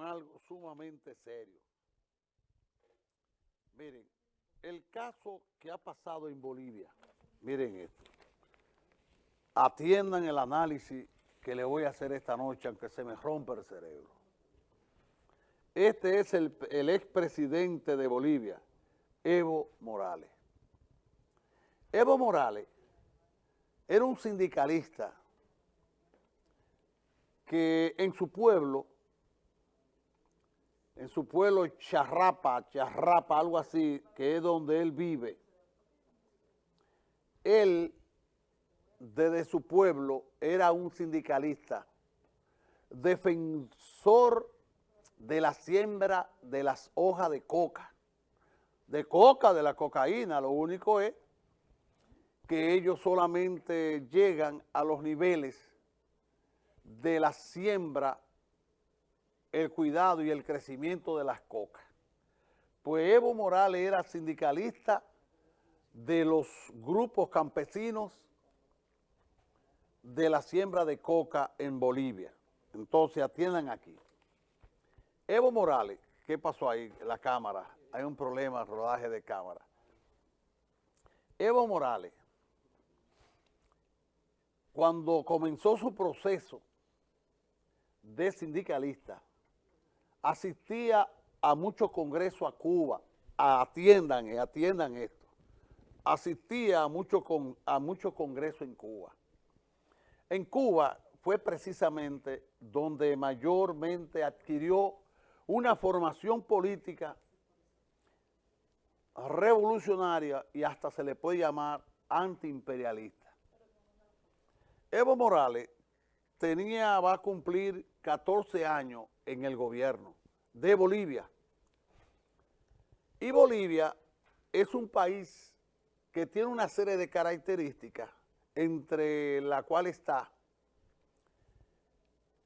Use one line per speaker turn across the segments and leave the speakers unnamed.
algo sumamente serio. Miren, el caso que ha pasado en Bolivia, miren esto, atiendan el análisis que le voy a hacer esta noche, aunque se me rompa el cerebro. Este es el, el expresidente de Bolivia, Evo Morales. Evo Morales era un sindicalista que en su pueblo, en su pueblo Charrapa, Charrapa, algo así, que es donde él vive, él desde su pueblo era un sindicalista, defensor de la siembra de las hojas de coca, de coca, de la cocaína, lo único es que ellos solamente llegan a los niveles de la siembra, el cuidado y el crecimiento de las cocas. Pues Evo Morales era sindicalista de los grupos campesinos de la siembra de coca en Bolivia. Entonces atiendan aquí. Evo Morales, ¿qué pasó ahí? La cámara, hay un problema, rodaje de cámara. Evo Morales, cuando comenzó su proceso de sindicalista, asistía a muchos congresos a Cuba, atiendan, eh, atiendan esto, asistía a muchos a mucho congresos en Cuba. En Cuba fue precisamente donde mayormente adquirió una formación política revolucionaria y hasta se le puede llamar antiimperialista. Evo Morales tenía, va a cumplir 14 años en el gobierno de Bolivia. Y Bolivia es un país que tiene una serie de características, entre la cual está,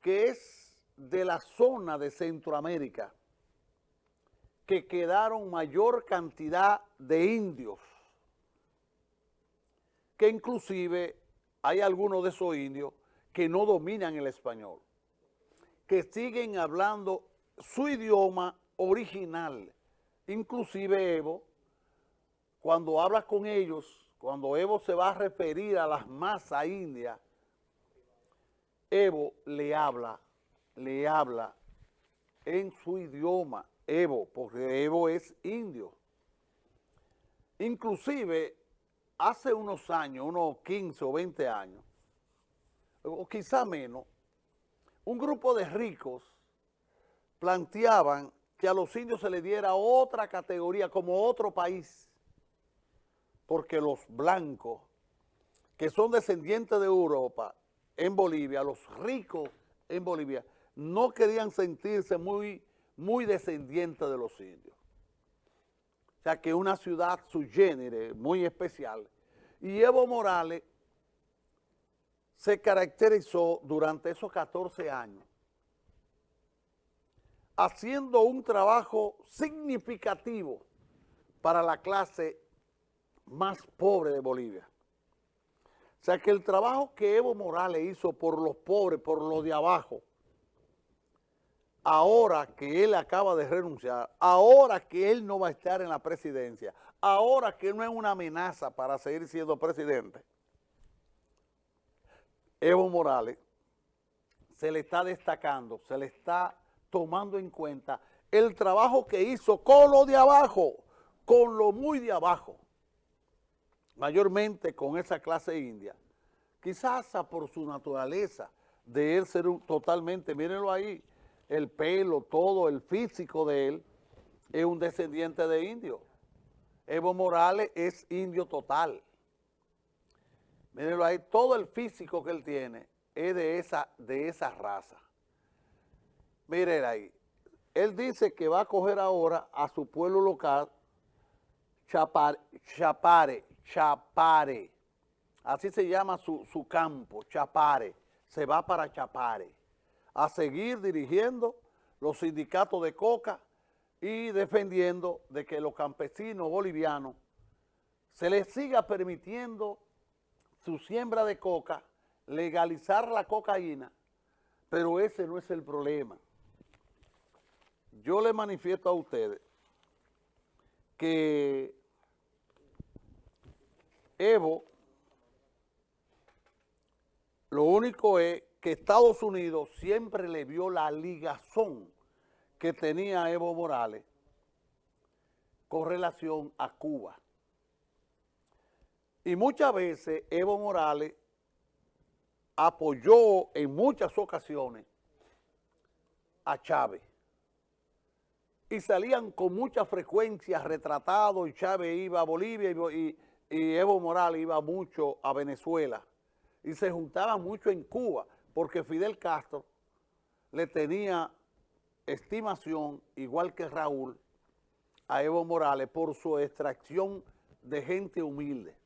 que es de la zona de Centroamérica, que quedaron mayor cantidad de indios, que inclusive hay algunos de esos indios que no dominan el español, que siguen hablando su idioma original. Inclusive Evo, cuando habla con ellos, cuando Evo se va a referir a las masas indias, Evo le habla, le habla en su idioma, Evo, porque Evo es indio. Inclusive, hace unos años, unos 15 o 20 años, o quizá menos, un grupo de ricos planteaban que a los indios se les diera otra categoría como otro país, porque los blancos, que son descendientes de Europa, en Bolivia, los ricos en Bolivia, no querían sentirse muy, muy descendientes de los indios. O sea que una ciudad su género muy especial. Y Evo Morales se caracterizó durante esos 14 años haciendo un trabajo significativo para la clase más pobre de Bolivia. O sea que el trabajo que Evo Morales hizo por los pobres, por los de abajo, ahora que él acaba de renunciar, ahora que él no va a estar en la presidencia, ahora que no es una amenaza para seguir siendo presidente, Evo Morales se le está destacando, se le está tomando en cuenta el trabajo que hizo con lo de abajo, con lo muy de abajo, mayormente con esa clase india, quizás por su naturaleza de él ser totalmente, mírenlo ahí, el pelo, todo, el físico de él, es un descendiente de indio. Evo Morales es indio total. Mírenlo ahí, todo el físico que él tiene es de esa, de raza. Miren ahí, él dice que va a coger ahora a su pueblo local, Chapare, Chapare, Chapare, así se llama su, su campo, Chapare, se va para Chapare a seguir dirigiendo los sindicatos de coca y defendiendo de que los campesinos bolivianos se les siga permitiendo su siembra de coca, legalizar la cocaína, pero ese no es el problema. yo le manifiesto a ustedes que Evo, lo único es que Estados Unidos siempre le vio la ligazón que tenía Evo Morales con relación a Cuba. Y muchas veces Evo Morales apoyó en muchas ocasiones a Chávez. Y salían con mucha frecuencia retratados y Chávez iba a Bolivia y, y Evo Morales iba mucho a Venezuela. Y se juntaban mucho en Cuba porque Fidel Castro le tenía estimación, igual que Raúl, a Evo Morales por su extracción de gente humilde.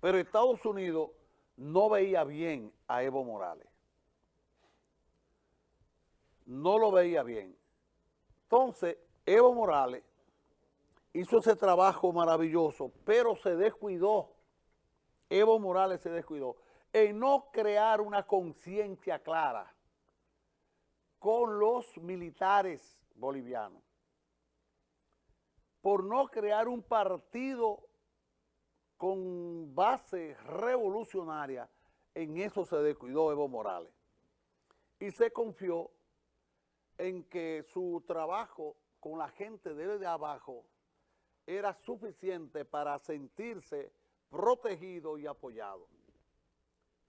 Pero Estados Unidos no veía bien a Evo Morales. No lo veía bien. Entonces, Evo Morales hizo ese trabajo maravilloso, pero se descuidó. Evo Morales se descuidó en no crear una conciencia clara con los militares bolivianos, por no crear un partido con base revolucionaria, en eso se descuidó Evo Morales. Y se confió en que su trabajo con la gente desde abajo era suficiente para sentirse protegido y apoyado,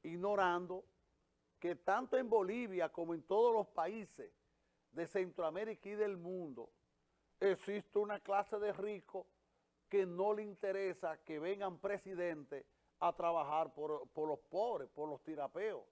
ignorando que tanto en Bolivia como en todos los países de Centroamérica y del mundo existe una clase de ricos que no le interesa que vengan presidentes a trabajar por, los pobres, por los tirapeos.